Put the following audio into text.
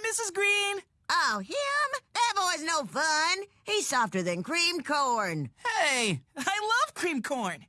Mrs. Green. Oh, him? That boy's no fun. He's softer than creamed corn. Hey, I love creamed corn.